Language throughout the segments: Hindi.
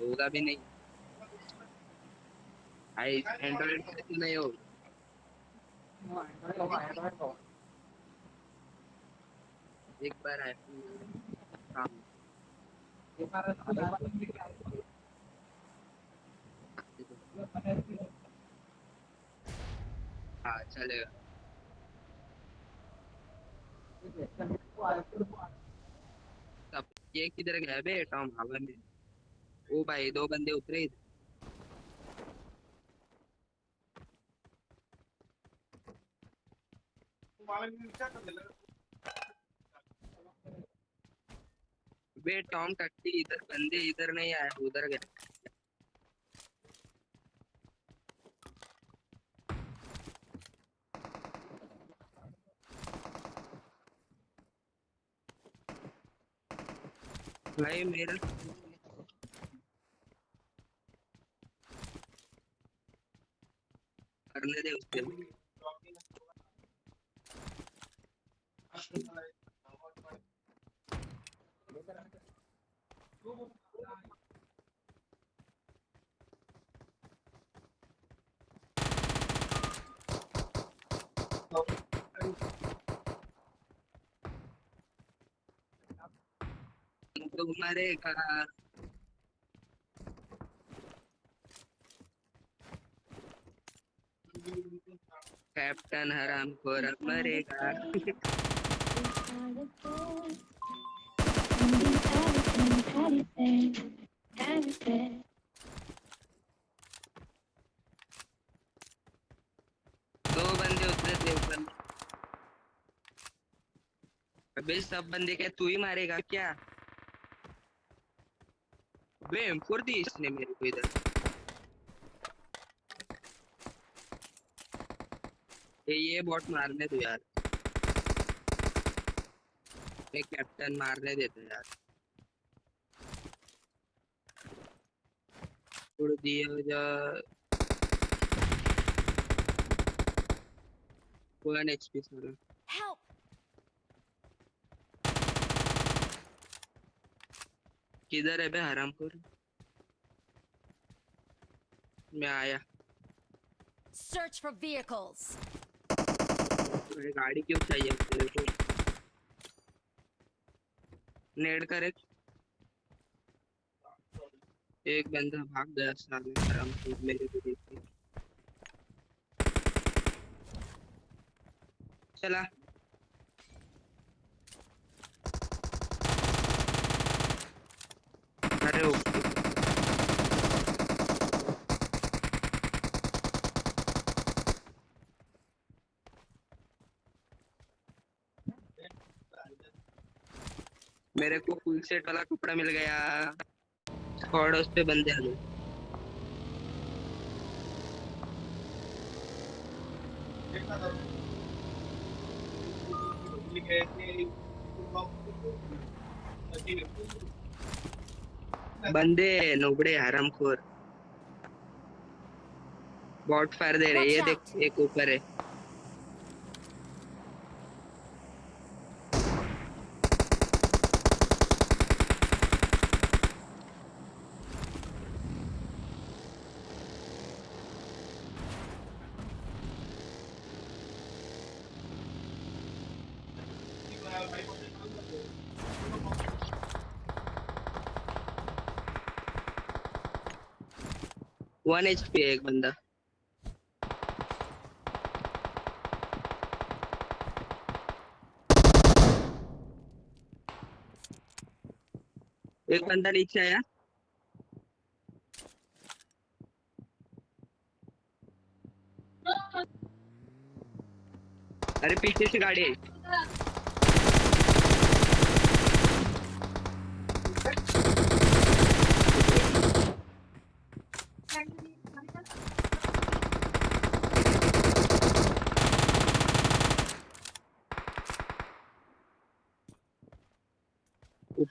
होगा भी नहीं। भाई एंड्रॉइड कैसे नहीं हो एक बार आईफोन हाँ चलेगा। ये किधर गया बे टॉम हवा में ओ भाई, दो बंदे उतरे बे टॉम टट्टी, इधर बंदे इधर नहीं आए, उधर गए। भाई, मेरा करने दे उसके तो मरेगा कैप्टन हराम खोर मरेगा। दो बंदे उतरे थे ऊपर। अबे सब बंदे क्या तू ही मारेगा क्या? बे फोड़ इसने मेरे को इधर। ये ये बॉट मारने दो यार। ये कैप्टन मारने देते यार। छोड़ दिया जा। वन एचपी सारा! किधर है बे हरामखोर? मैं आया। Search for vehicles. गाड़ी क्यों चाहिए तेरे को? नेड कर। एक एक बंदा भाग गया साले हरामखोर मेरे को देख के चला अरे ओके मेरे को फुल सेट वाला कपड़ा मिल गया। स्क्वाड उस पे बंदे आ गए। बंदे नुबड़े हरामखोर। बॉट फायर दे रहे ये देख एक ऊपर है। वन एचपी है एक बंदा। एक बंदा नीचे आया। अरे पीछे से गाड़ी आई।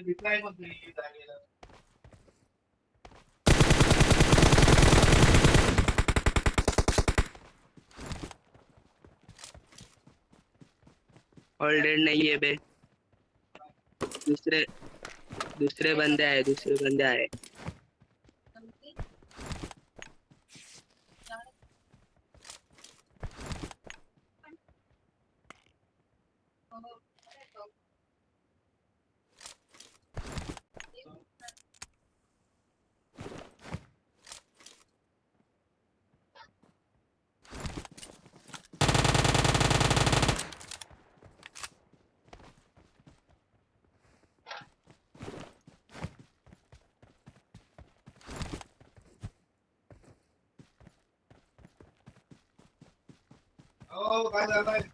Watch डेड नहीं है बे। दूसरे दूसरे बंदे आए दूसरे बंदे आए। Bravo, vai.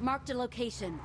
Marked a location.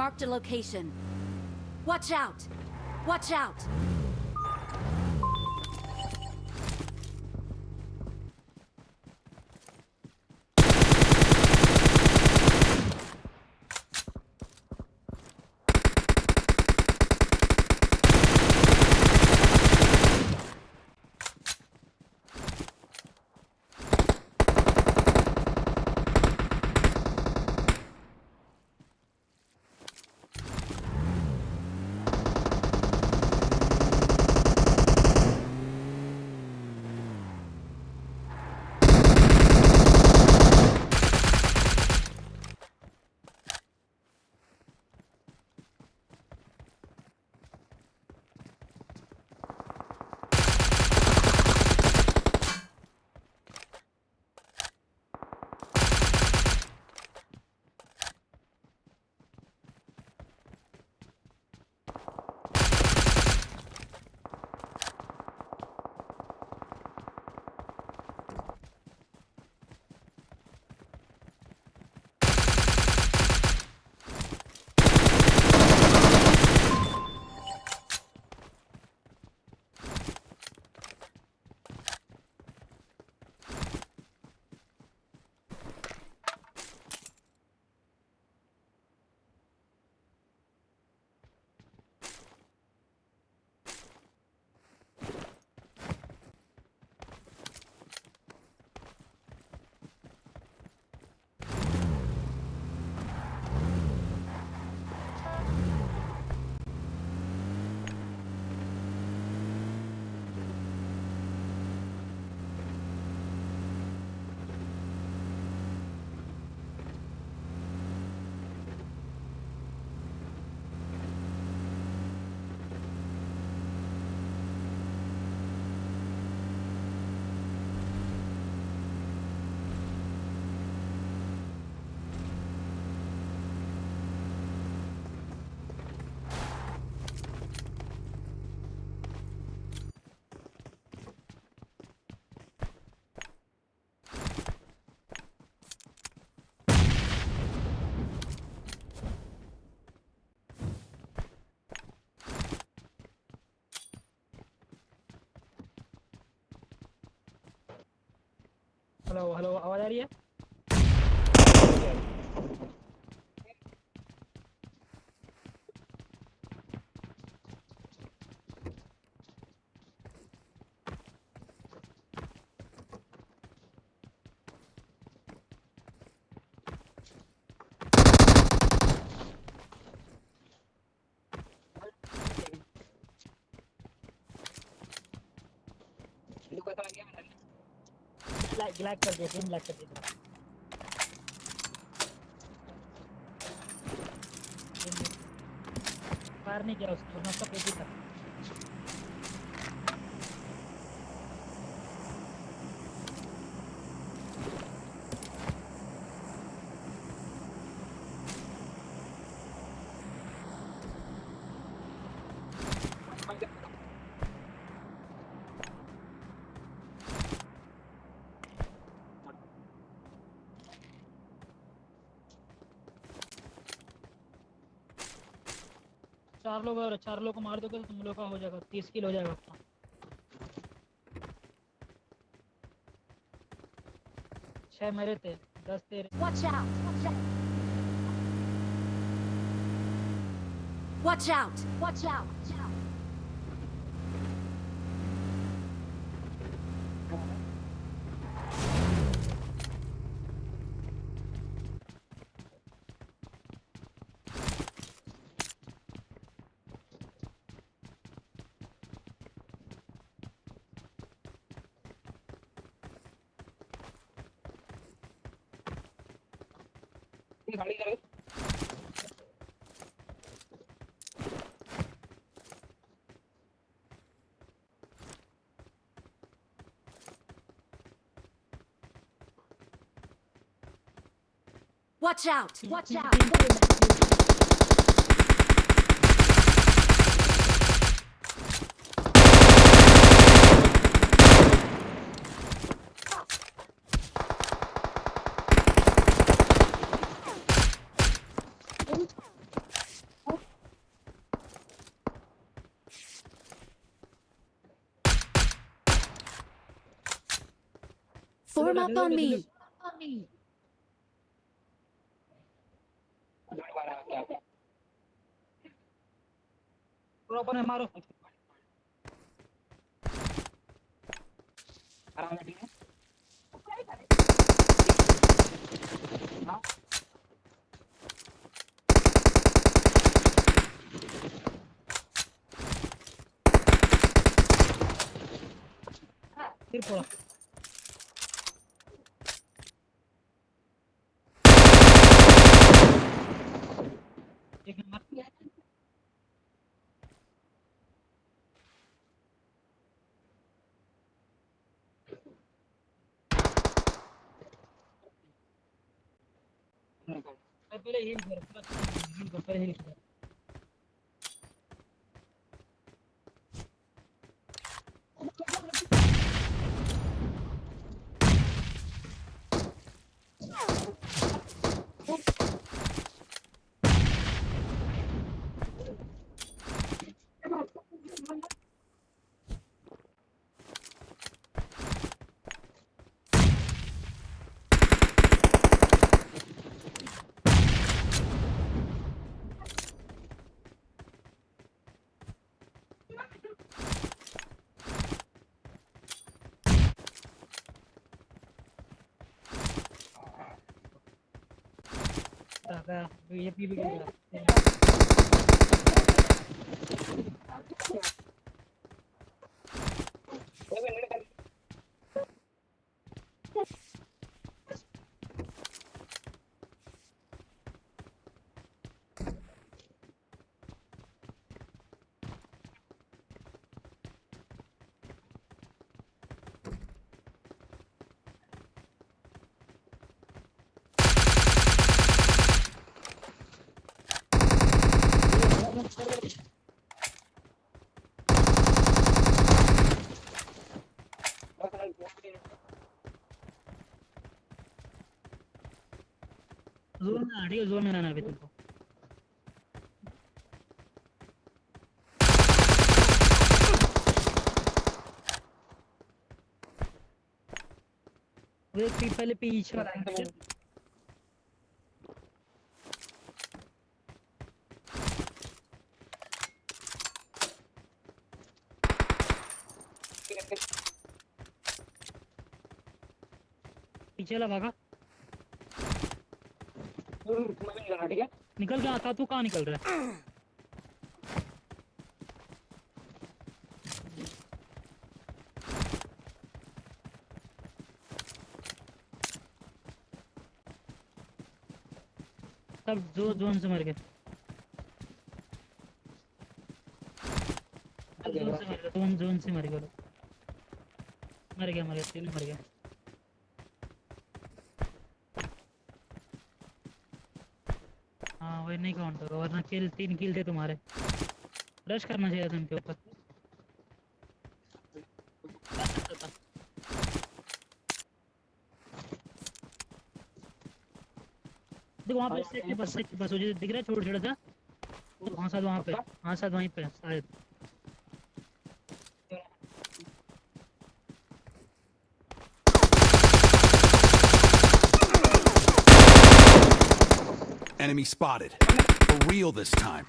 Marked a location. Watch out! Watch out! Hello hello आवाज़ आ रही है ब्लैक कर दे ग्रीन ब्लैक कर दे। फायर नहीं किया उसको ना सब एक ही था। चार लोग और चार लोग को मार दोगे तो तुम लोग का हो जाएगा, तीस किल हो जाएगा आपका छह मेरे थे, दस तेरे Watch out! Watch out! Watch out! Watch out! ये गाड़ी करो Watch out! Watch out! Form up on me! गाड़ी वाला क्या पूरा ऊपर में मारो आराम से ठीक है हाँ फिर पूरा पहले हील कर पूरा हील कर पहले हील कर गया आड़ी जोन में अभी तुमको। पहले पीछे वाला पीछे वाला निकल गया था तू कहाँ निकल रहा है? सब जो जोन से मर गए। जोन से मर गए जोन जोन से मर गए। मर गया मर गया तीनों मर गया। वही नहीं काउंट होगा वरना किल तीन किल थे तुम्हारे। रश करना चाहिए था उनके ऊपर। देखो वहाँ पे बस सेक्टर बस वो जो दिख रहा है छोटा छोटा सा वहाँ वहाँ साथ वहाँ पे हाँ साथ वहीं पे शायद। Enemy spotted. For real this time.